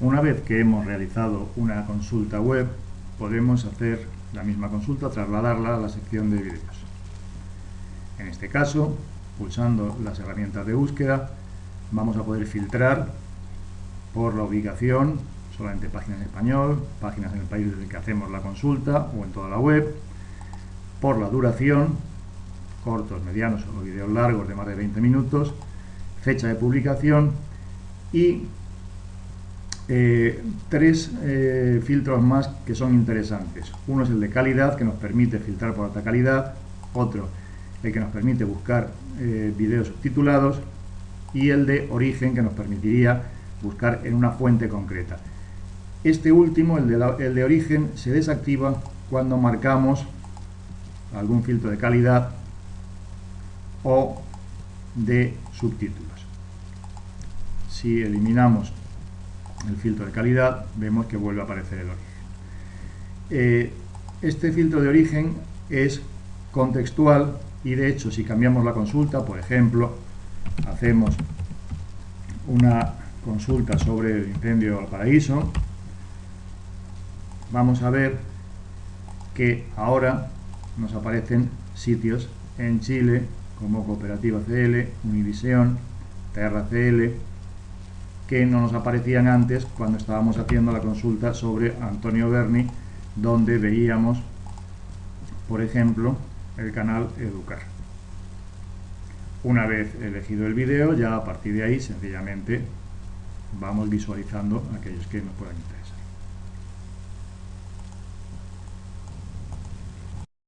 Una vez que hemos realizado una consulta web, podemos hacer la misma consulta, trasladarla a la sección de vídeos. En este caso, pulsando las herramientas de búsqueda, vamos a poder filtrar por la ubicación, solamente páginas en español, páginas en el país desde el que hacemos la consulta o en toda la web, por la duración, cortos, medianos o vídeos largos de más de 20 minutos, fecha de publicación y eh, tres eh, filtros más que son interesantes. Uno es el de calidad, que nos permite filtrar por alta calidad. Otro, el que nos permite buscar eh, videos subtitulados. Y el de origen, que nos permitiría buscar en una fuente concreta. Este último, el de, el de origen, se desactiva cuando marcamos algún filtro de calidad o de subtítulos. Si eliminamos el filtro de calidad, vemos que vuelve a aparecer el origen. Eh, este filtro de origen es contextual y de hecho si cambiamos la consulta, por ejemplo, hacemos una consulta sobre el incendio del paraíso, vamos a ver que ahora nos aparecen sitios en Chile como Cooperativa CL, Univisión, Terra CL, que no nos aparecían antes cuando estábamos haciendo la consulta sobre Antonio Berni, donde veíamos, por ejemplo, el canal Educar. Una vez elegido el vídeo, ya a partir de ahí sencillamente vamos visualizando aquellos que nos puedan interesar.